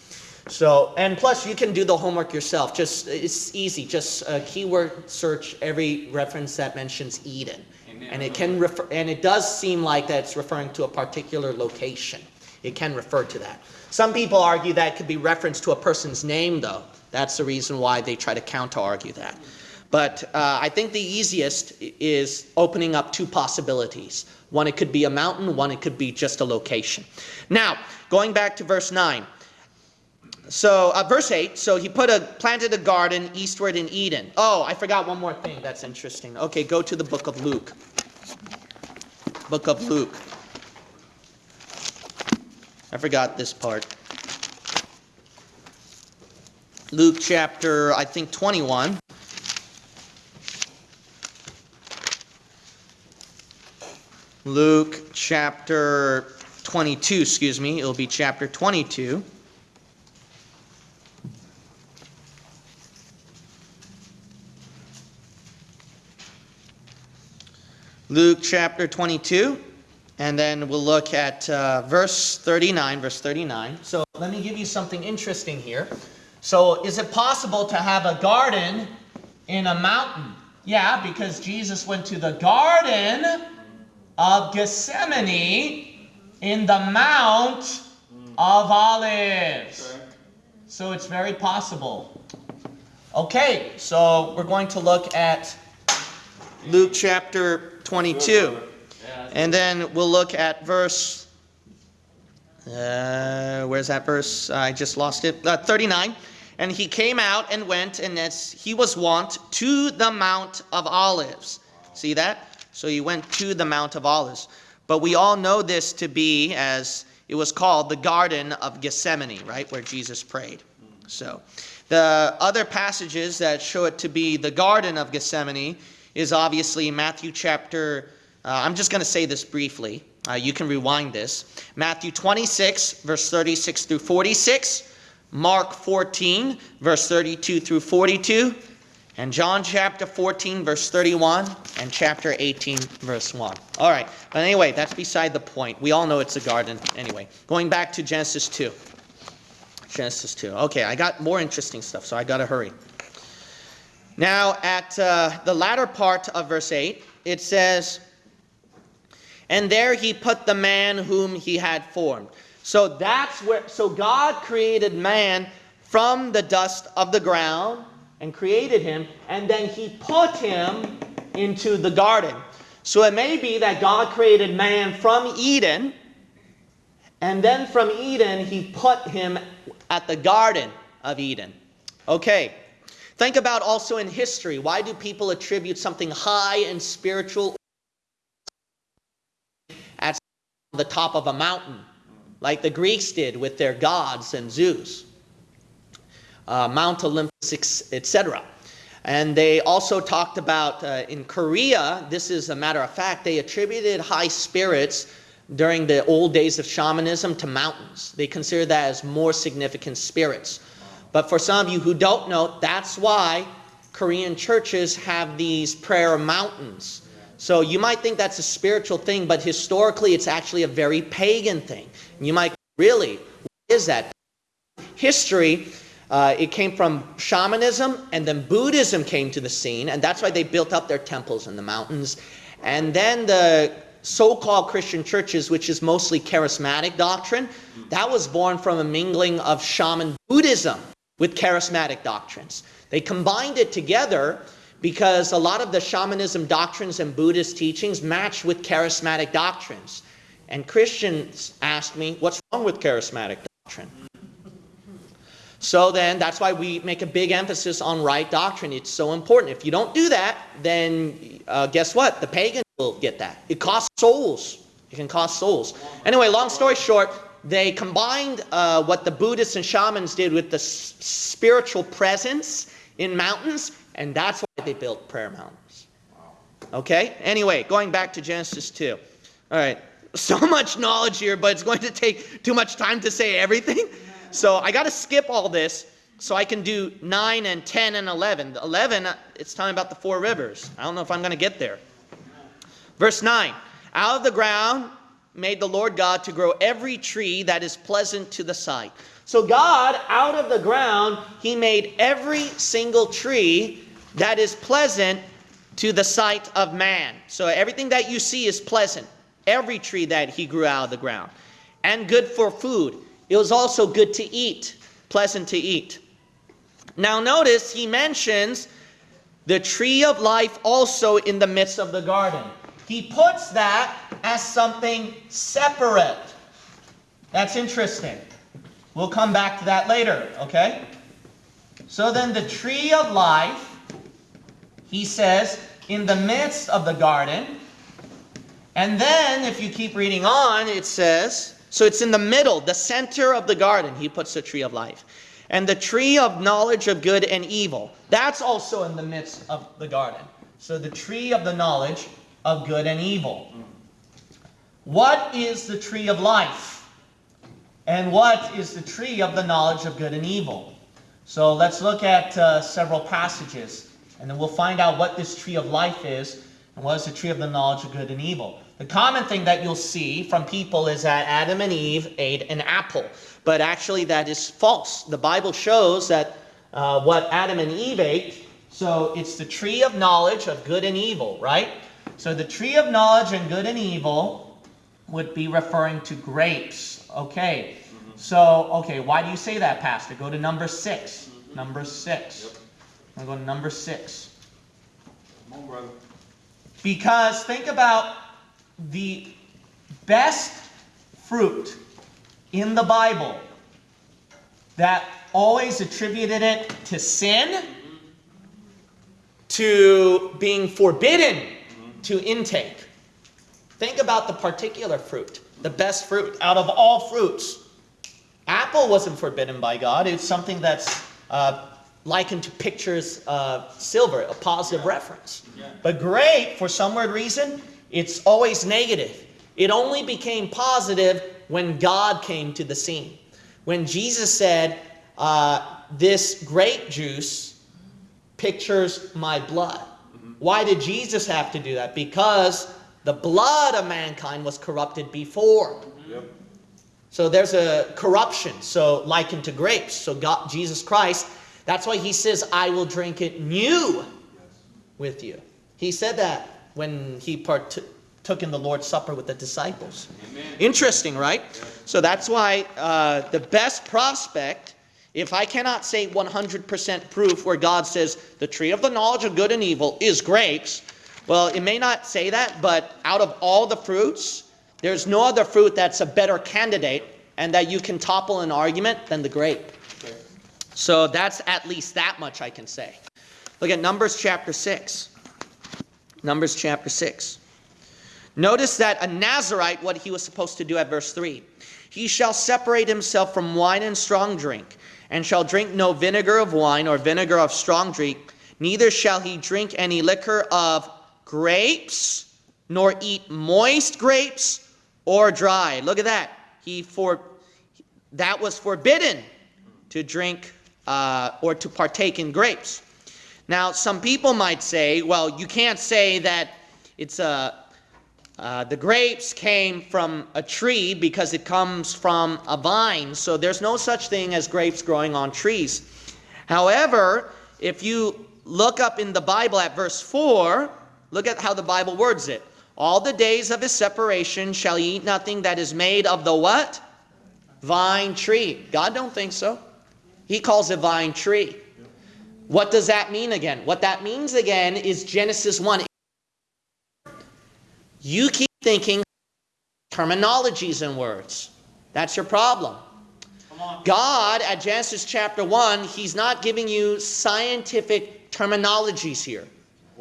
So, and plus you can do the homework yourself. Just it's easy. Just uh, keyword search every reference that mentions Eden, Amen. and it can refer. And it does seem like that it's referring to a particular location. It can refer to that. Some people argue that it could be reference to a person's name, though. That's the reason why they try to counter argue that. But uh, I think the easiest is opening up two possibilities. One, it could be a mountain. One, it could be just a location. Now, going back to verse 9. So, uh, verse 8, so he put a planted a garden eastward in Eden. Oh, I forgot one more thing that's interesting. Okay, go to the book of Luke. Book of Luke. I forgot this part. Luke chapter, I think 21. Luke chapter 22, excuse me. It'll be chapter 22. Luke chapter 22, and then we'll look at uh, verse 39. Verse 39. So let me give you something interesting here. So, is it possible to have a garden in a mountain? Yeah, because Jesus went to the garden of Gethsemane in the Mount of Olives. So, it's very possible. Okay, so we're going to look at Luke chapter 22. And then we'll look at verse. Uh, where's that verse? I just lost it. Uh, 39. And he came out and went, and as he was wont, to the Mount of Olives. See that? So he went to the Mount of Olives. But we all know this to be, as it was called, the Garden of Gethsemane, right? Where Jesus prayed. So the other passages that show it to be the Garden of Gethsemane is obviously Matthew chapter, uh, I'm just going to say this briefly. Uh, you can rewind this. Matthew 26, verse 36 through 46, Mark 14, verse 32 through 42, and John chapter 14, verse 31, and chapter 18, verse 1. All right, but anyway, that's beside the point. We all know it's a garden anyway. Going back to Genesis 2. Genesis 2. Okay, I got more interesting stuff, so I got to hurry. Now, at uh, the latter part of verse 8, it says, And there he put the man whom he had formed. So that's where, so God created man from the dust of the ground and created him, and then he put him into the garden. So it may be that God created man from Eden, and then from Eden he put him at the Garden of Eden. Okay. Think about also in history. Why do people attribute something high and spiritual at the top of a mountain, like the Greeks did with their gods and Zeus, uh, Mount Olympus, etc. And they also talked about uh, in Korea, this is a matter of fact, they attributed high spirits during the old days of shamanism to mountains. They consider that as more significant spirits. But for some of you who don't know, that's why Korean churches have these prayer mountains. So you might think that's a spiritual thing, but historically it's actually a very pagan thing. You might really, what is that? History, uh, it came from shamanism, and then Buddhism came to the scene, and that's why they built up their temples in the mountains. And then the so-called Christian churches, which is mostly charismatic doctrine, that was born from a mingling of shaman Buddhism with charismatic doctrines. They combined it together because a lot of the shamanism doctrines and Buddhist teachings match with charismatic doctrines. And Christians asked me, what's wrong with charismatic doctrine? So then that's why we make a big emphasis on right doctrine. It's so important. If you don't do that, then uh, guess what? The pagan will get that. It costs souls. It can cost souls. Anyway, long story short, they combined uh, what the Buddhists and shamans did with the s- spiritual presence in mountains, and that's why they built prayer mountains. Okay? Anyway, going back to Genesis 2. All right. So much knowledge here, but it's going to take too much time to say everything. So I got to skip all this so I can do 9 and 10 and 11. 11, uh, it's talking about the four rivers. I don't know if I'm going to get there. Verse 9 Out of the ground made the Lord God to grow every tree that is pleasant to the sight. So, God, out of the ground, He made every single tree that is pleasant to the sight of man. So, everything that you see is pleasant. Every tree that He grew out of the ground. And good for food. It was also good to eat, pleasant to eat. Now, notice He mentions the tree of life also in the midst of the garden. He puts that as something separate. That's interesting. We'll come back to that later, okay? So then the tree of life, he says, in the midst of the garden. And then, if you keep reading on, it says, so it's in the middle, the center of the garden, he puts the tree of life. And the tree of knowledge of good and evil, that's also in the midst of the garden. So the tree of the knowledge of good and evil. What is the tree of life? And what is the tree of the knowledge of good and evil? So let's look at uh, several passages, and then we'll find out what this tree of life is, and what is the tree of the knowledge of good and evil. The common thing that you'll see from people is that Adam and Eve ate an apple, but actually that is false. The Bible shows that uh, what Adam and Eve ate, so it's the tree of knowledge of good and evil, right? So the tree of knowledge and good and evil would be referring to grapes. Okay. Mm-hmm. So, okay, why do you say that, Pastor? Go to number 6 mm-hmm. Number six. I'm going to go to number six. Come on, brother. Because think about the best fruit in the Bible that always attributed it to sin, mm-hmm. to being forbidden to intake. Think about the particular fruit, the best fruit out of all fruits. Apple wasn't forbidden by God. It's something that's uh, likened to pictures of silver, a positive reference. But grape, for some weird reason, it's always negative. It only became positive when God came to the scene. When Jesus said, uh, This grape juice pictures my blood. Why did Jesus have to do that? Because the blood of mankind was corrupted before. Yep. So there's a corruption, so likened to grapes. So God, Jesus Christ, that's why he says, I will drink it new with you. He said that when he partook took in the Lord's Supper with the disciples. Amen. Interesting, right? So that's why uh, the best prospect, if I cannot say 100% proof where God says the tree of the knowledge of good and evil is grapes, well, it may not say that, but out of all the fruits, there's no other fruit that's a better candidate and that you can topple an argument than the grape. So that's at least that much I can say. Look at Numbers chapter 6. Numbers chapter 6. Notice that a Nazarite, what he was supposed to do at verse 3 he shall separate himself from wine and strong drink, and shall drink no vinegar of wine or vinegar of strong drink, neither shall he drink any liquor of grapes, nor eat moist grapes or dry. Look at that. He for that was forbidden to drink uh, or to partake in grapes. Now, some people might say, well, you can't say that it's a uh, the grapes came from a tree because it comes from a vine, so there's no such thing as grapes growing on trees. However, if you look up in the Bible at verse 4, look at how the Bible words it. All the days of his separation shall he eat nothing that is made of the what? Vine tree. God don't think so. He calls it vine tree. What does that mean again? What that means again is Genesis 1. You keep thinking terminologies and words. That's your problem. God, at Genesis chapter 1, He's not giving you scientific terminologies here.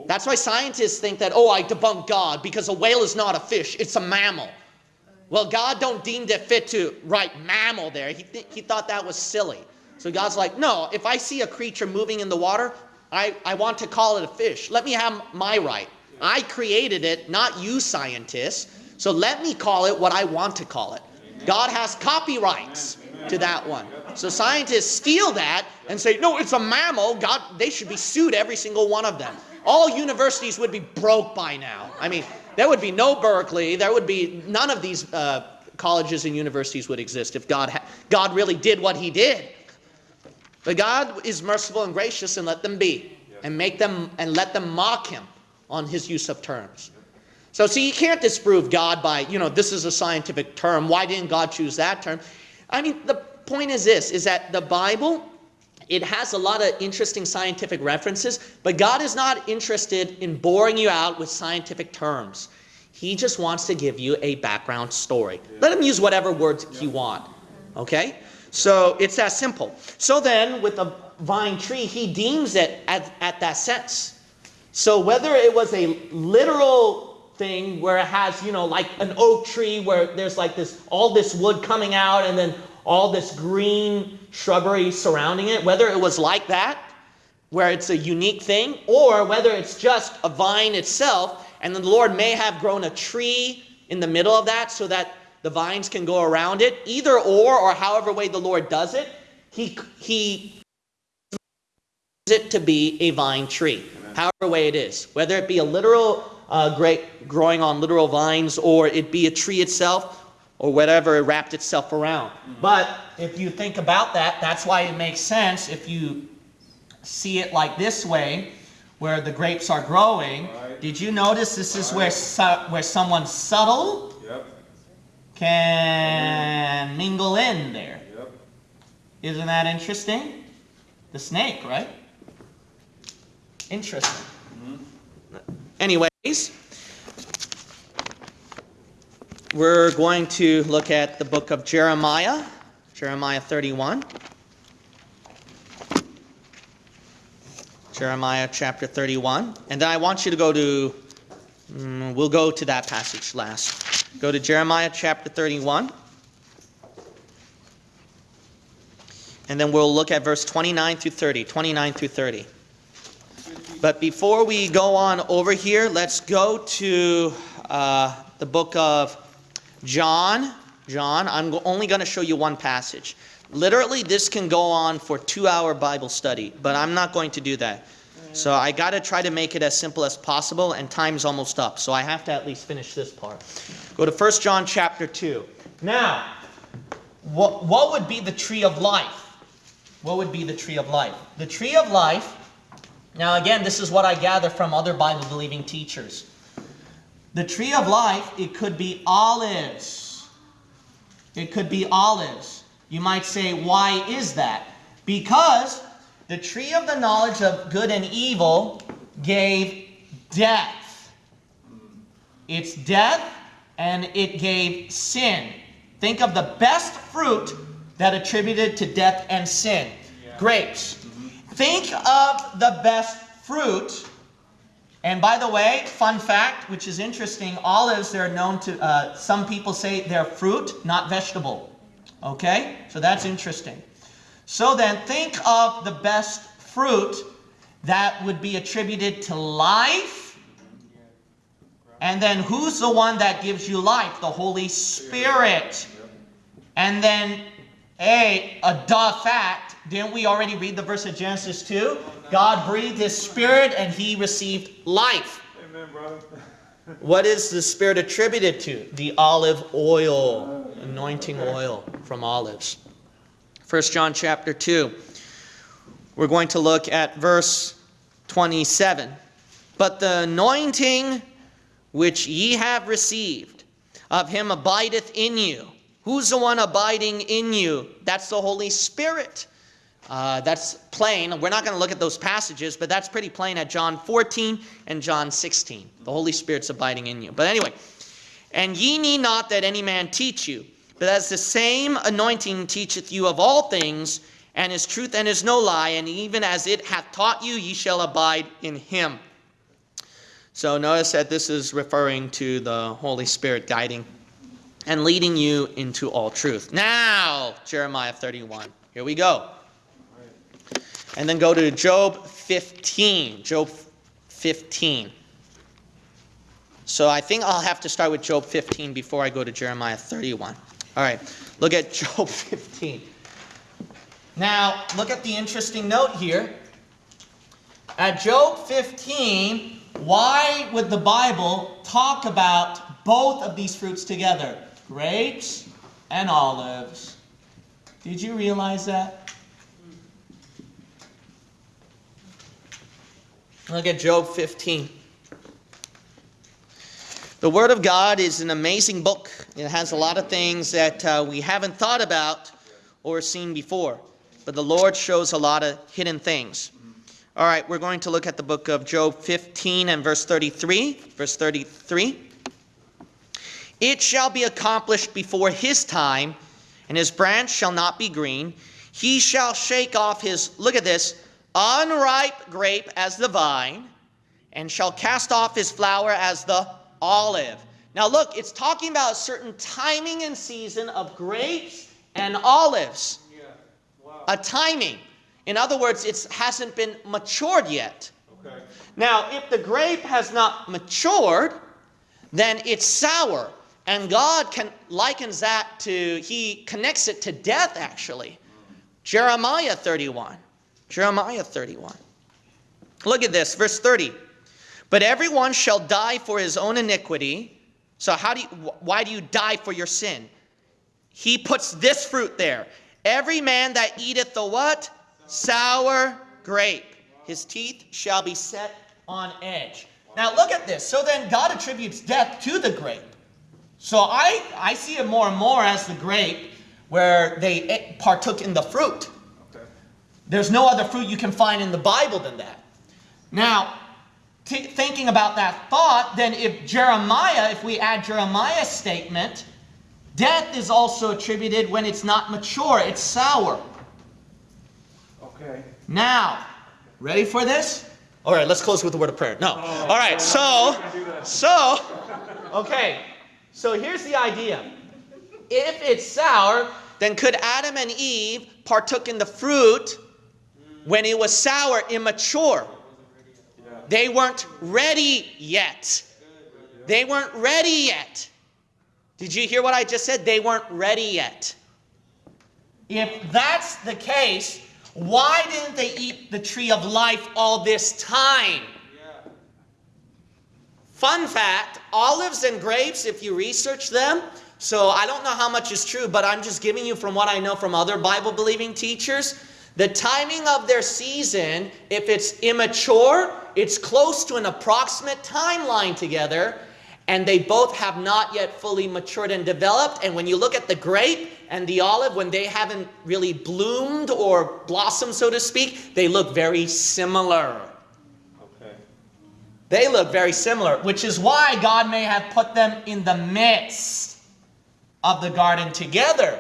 That's why scientists think that, oh, I debunk God because a whale is not a fish, it's a mammal. Well, God don't deem it fit to write mammal there. He, th- he thought that was silly. So God's like, no, if I see a creature moving in the water, I, I want to call it a fish. Let me have my right. I created it, not you scientists. So let me call it what I want to call it. God has copyrights to that one. So scientists steal that and say, no, it's a mammal. God, they should be sued, every single one of them. All universities would be broke by now. I mean, there would be no Berkeley. There would be none of these uh, colleges and universities would exist if God, God really did what he did. But God is merciful and gracious and let them be and make them and let them mock him on his use of terms. So, see, you can't disprove God by, you know, this is a scientific term. Why didn't God choose that term? I mean, the point is this is that the Bible, it has a lot of interesting scientific references, but God is not interested in boring you out with scientific terms. He just wants to give you a background story. Let him use whatever words he want. Okay? So it's that simple. So then, with the vine tree, he deems it at, at that sense. So whether it was a literal thing where it has, you know, like an oak tree where there's like this all this wood coming out and then all this green shrubbery surrounding it, whether it was like that, where it's a unique thing, or whether it's just a vine itself, and the Lord may have grown a tree in the middle of that so that the vines can go around it. Either or, or however way the Lord does it, he, he it to be a vine tree, however way it is. Whether it be a literal uh, grape growing on literal vines or it be a tree itself or whatever it wrapped itself around. Mm-hmm. But if you think about that, that's why it makes sense if you see it like this way, where the grapes are growing. Right. Did you notice this is where su- where someone subtle Yep, can mingle in there? yep. Isn't that interesting? The snake, right? Interesting. Mm-hmm. Anyways, we're going to look at the book of Jeremiah, Jeremiah 31. Jeremiah chapter 31. And then I want you to go to, mm, we'll go to that passage last. Go to Jeremiah chapter 31. And then we'll look at verse 29 through 30. 29 through 30. But before we go on over here, let's go to uh, the book of John. John, I'm only going to show you one passage. Literally, this can go on for two hour Bible study, but I'm not going to do that. So I got to try to make it as simple as possible, and time's almost up. So I have to at least finish this part. Go to 1 John chapter 2. Now, what, what would be the tree of life? What would be the tree of life? The tree of life, now again, this is what I gather from other Bible believing teachers. The tree of life, it could be olives. It could be olives. You might say, why is that? Because the tree of the knowledge of good and evil gave death. It's death and it gave sin. Think of the best fruit that attributed to death and sin grapes. Think of the best fruit. And by the way, fun fact, which is interesting olives, they're known to, uh, some people say they're fruit, not vegetable. Okay? So that's interesting. So then, think of the best fruit that would be attributed to life. And then, who's the one that gives you life? The Holy Spirit. And then, a, a duh fact, didn't we already read the verse of Genesis 2? God breathed his spirit and he received life. Amen, brother. What is the spirit attributed to? The olive oil, anointing oil from olives. 1 John chapter 2. We're going to look at verse 27. But the anointing which ye have received of him abideth in you. Who's the one abiding in you? That's the Holy Spirit. Uh, that's plain. We're not going to look at those passages, but that's pretty plain at John 14 and John 16. The Holy Spirit's abiding in you. But anyway, and ye need not that any man teach you, but as the same anointing teacheth you of all things, and is truth and is no lie, and even as it hath taught you, ye shall abide in him. So notice that this is referring to the Holy Spirit guiding and leading you into all truth. Now, Jeremiah 31. Here we go. And then go to Job 15. Job 15. So I think I'll have to start with Job 15 before I go to Jeremiah 31. All right, look at Job 15. Now, look at the interesting note here. At Job 15, why would the Bible talk about both of these fruits together? Grapes and olives. Did you realize that? Look at Job 15. The Word of God is an amazing book. It has a lot of things that uh, we haven't thought about or seen before. But the Lord shows a lot of hidden things. All right, we're going to look at the book of Job 15 and verse 33. Verse 33. It shall be accomplished before his time, and his branch shall not be green. He shall shake off his, look at this, unripe grape as the vine, and shall cast off his flower as the olive. Now, look, it's talking about a certain timing and season of grapes and olives. Yeah. Wow. A timing. In other words, it hasn't been matured yet. Okay. Now, if the grape has not matured, then it's sour. And God can, likens that to, he connects it to death actually. Jeremiah 31. Jeremiah 31. Look at this, verse 30. But everyone shall die for his own iniquity. So how do you, why do you die for your sin? He puts this fruit there. Every man that eateth the what? Sour grape. His teeth shall be set on edge. Now look at this. So then God attributes death to the grape. So I, I see it more and more as the grape where they eh, partook in the fruit. Okay. There's no other fruit you can find in the Bible than that. Now, thinking about that thought, then if Jeremiah, if we add Jeremiah's statement, death is also attributed when it's not mature, it's sour. Okay. Now, ready for this? All right, let's close with the word of prayer. No. All right, so, so, okay, so here's the idea. If it's sour, then could Adam and Eve partook in the fruit when it was sour, immature? They weren't ready yet. They weren't ready yet. Did you hear what I just said? They weren't ready yet. If that's the case, why didn't they eat the tree of life all this time? Fun fact olives and grapes, if you research them, so I don't know how much is true, but I'm just giving you from what I know from other Bible believing teachers. The timing of their season, if it's immature, it's close to an approximate timeline together, and they both have not yet fully matured and developed. And when you look at the grape and the olive, when they haven't really bloomed or blossomed, so to speak, they look very similar. They look very similar, which is why God may have put them in the midst of the garden together.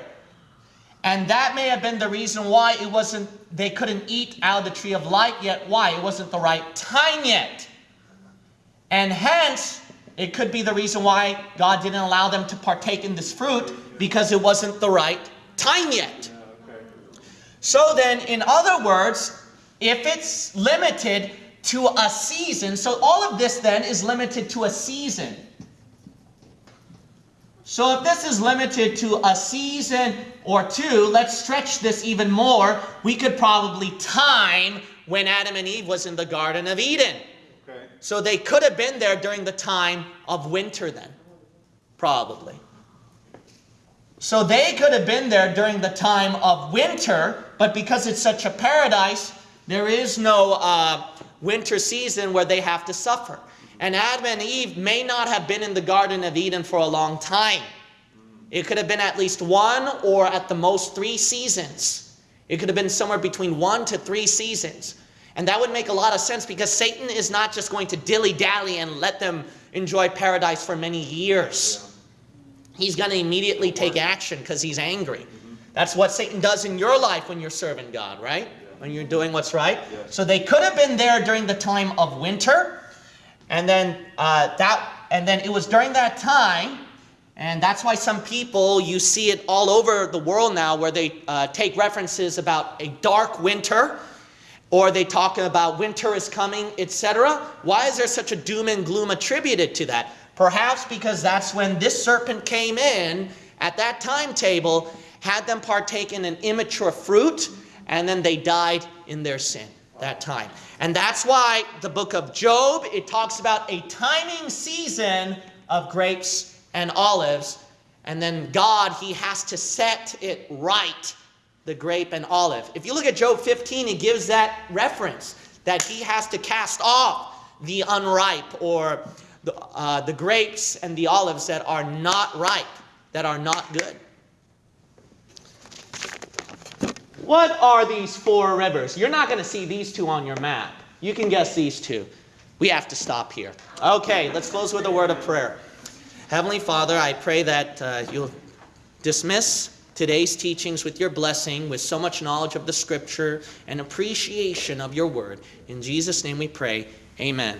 And that may have been the reason why it wasn't they couldn't eat out of the tree of life yet. Why? It wasn't the right time yet. And hence, it could be the reason why God didn't allow them to partake in this fruit because it wasn't the right time yet. So then, in other words, if it's limited to a season, so all of this then is limited to a season. So if this is limited to a season or two, let's stretch this even more. We could probably time when Adam and Eve was in the Garden of Eden. Okay. So they could have been there during the time of winter then. Probably. So they could have been there during the time of winter, but because it's such a paradise, there is no uh, winter season where they have to suffer. And Adam and Eve may not have been in the Garden of Eden for a long time. It could have been at least one or at the most three seasons. It could have been somewhere between one to three seasons. And that would make a lot of sense because Satan is not just going to dilly dally and let them enjoy paradise for many years. He's going to immediately take action because he's angry. That's what Satan does in your life when you're serving God, right? When you're doing what's right. So they could have been there during the time of winter, and then uh, that, and then it was during that time, and that's why some people you see it all over the world now, where they uh, take references about a dark winter, or they talk about winter is coming, etc. Why is there such a doom and gloom attributed to that? Perhaps because that's when this serpent came in at that timetable, had them partake in an immature fruit, and then they died in their sin that time. And that's why the book of Job, it talks about a timing season of grapes and olives, and then God, he has to set it right the grape and olive. If you look at Job 15, it gives that reference that he has to cast off the unripe or the, uh, the grapes and the olives that are not ripe, that are not good. What are these four rivers? You're not going to see these two on your map. You can guess these two. We have to stop here. Okay, let's close with a word of prayer. Heavenly Father, I pray that uh, you'll dismiss today's teachings with your blessing, with so much knowledge of the scripture and appreciation of your word. In Jesus' name we pray. Amen.